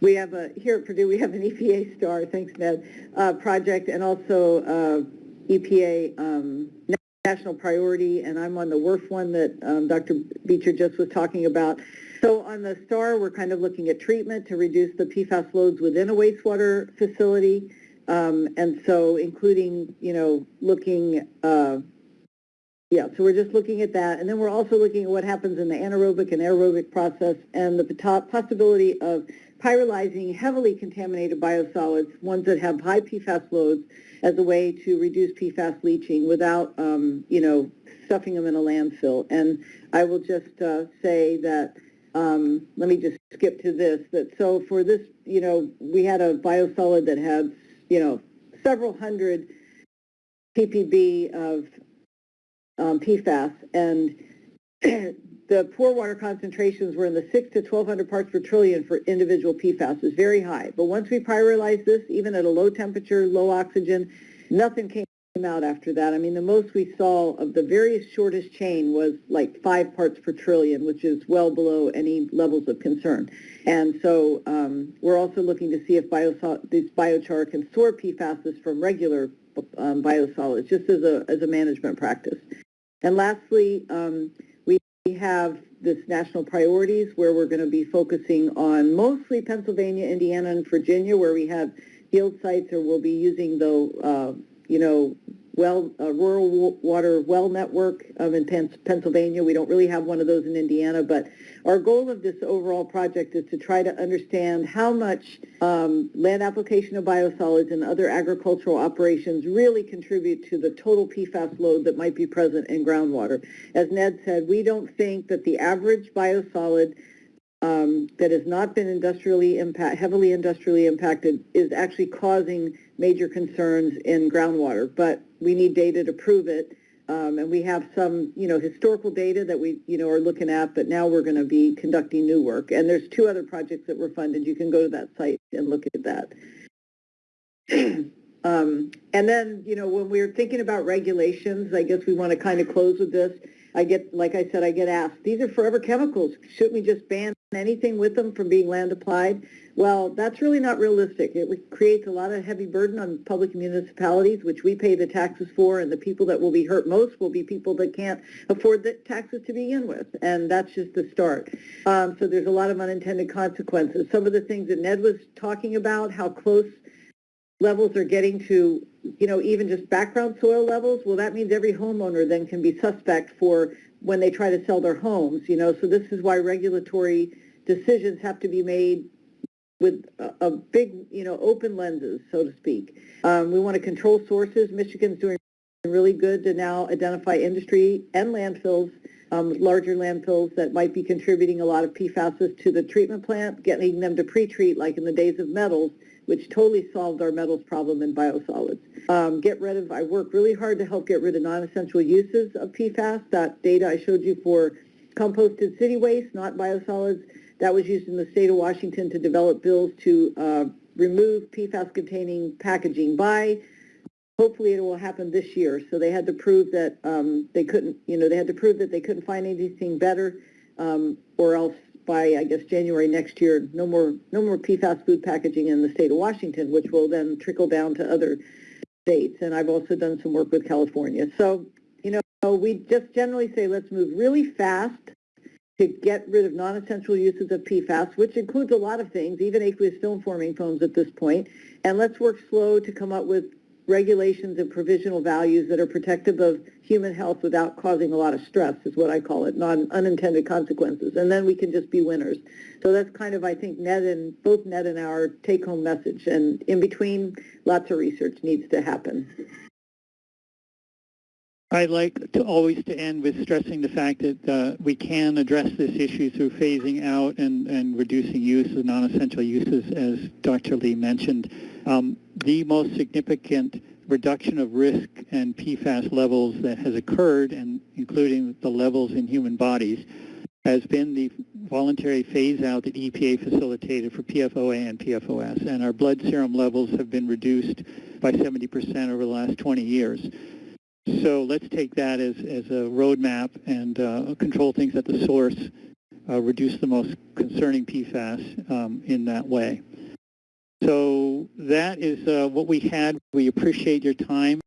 we have a, here at Purdue, we have an EPA STAR, thanks Ned, uh, project and also uh, EPA um, national priority, and I'm on the WRF one that um, Dr. Beecher just was talking about. So on the STAR, we're kind of looking at treatment to reduce the PFAS loads within a wastewater facility. Um, and so including, you know, looking, uh, yeah, so we're just looking at that. And then we're also looking at what happens in the anaerobic and aerobic process and the possibility of pyrolyzing heavily contaminated biosolids, ones that have high PFAS loads, as a way to reduce PFAS leaching without, um, you know, stuffing them in a landfill. And I will just uh, say that, um, let me just skip to this, that so for this, you know, we had a biosolid that had, you know, several hundred ppb of um, PFAS, and the pore water concentrations were in the 6 to 1200 parts per trillion for individual PFAS. It's very high. But once we pyrolyzed this, even at a low temperature, low oxygen, nothing came out after that. I mean, the most we saw of the very shortest chain was like 5 parts per trillion, which is well below any levels of concern. And so um, we're also looking to see if this biochar can store PFAS from regular um, biosolids, just as a, as a management practice. And lastly, um, we have this national priorities where we're going to be focusing on mostly Pennsylvania, Indiana, and Virginia, where we have field sites or we'll be using the, uh, you know, well, uh, rural water well network um, in Pennsylvania. We don't really have one of those in Indiana, but our goal of this overall project is to try to understand how much um, land application of biosolids and other agricultural operations really contribute to the total PFAS load that might be present in groundwater. As Ned said, we don't think that the average biosolid um, that has not been industrially impact, heavily industrially impacted is actually causing major concerns in groundwater, but we need data to prove it. Um, and we have some, you know, historical data that we, you know, are looking at, but now we're going to be conducting new work. And there's two other projects that were funded. You can go to that site and look at that. um, and then, you know, when we're thinking about regulations, I guess we want to kind of close with this. I get, like I said, I get asked, these are forever chemicals. Shouldn't we just ban anything with them from being land applied? Well, that's really not realistic. It creates a lot of heavy burden on public municipalities, which we pay the taxes for, and the people that will be hurt most will be people that can't afford the taxes to begin with, and that's just the start. Um, so there's a lot of unintended consequences. Some of the things that Ned was talking about, how close levels are getting to, you know, even just background soil levels, well, that means every homeowner then can be suspect for when they try to sell their homes, you know, so this is why regulatory decisions have to be made with a, a big, you know, open lenses, so to speak. Um, we want to control sources. Michigan's doing really good to now identify industry and landfills, um, larger landfills that might be contributing a lot of PFAS to the treatment plant, getting them to pre-treat like in the days of metals, which totally solved our metals problem in biosolids. Um, get rid of, I work really hard to help get rid of non-essential uses of PFAS. That data I showed you for composted city waste, not biosolids, that was used in the state of Washington to develop bills to uh, remove PFAS-containing packaging by, hopefully it will happen this year. So they had to prove that um, they couldn't, you know, they had to prove that they couldn't find anything better um, or else by, I guess, January next year, no more, no more PFAS food packaging in the state of Washington, which will then trickle down to other states. And I've also done some work with California. So, you know, we just generally say let's move really fast to get rid of non-essential uses of PFAS, which includes a lot of things, even aqueous film-forming foams at this point, and let's work slow to come up with regulations and provisional values that are protective of human health without causing a lot of stress, is what I call it, non unintended consequences, and then we can just be winners. So that's kind of, I think, Ned and both Ned and our take-home message, and in between, lots of research needs to happen. I'd like to always to end with stressing the fact that uh, we can address this issue through phasing out and, and reducing use of non-essential uses, as Dr. Lee mentioned. Um, the most significant reduction of risk and PFAS levels that has occurred, and including the levels in human bodies, has been the voluntary phase out that EPA facilitated for PFOA and PFOS, and our blood serum levels have been reduced by 70% over the last 20 years. So let's take that as, as a roadmap and uh, control things at the source uh, reduce the most concerning PFAS um, in that way. So that is uh, what we had. We appreciate your time.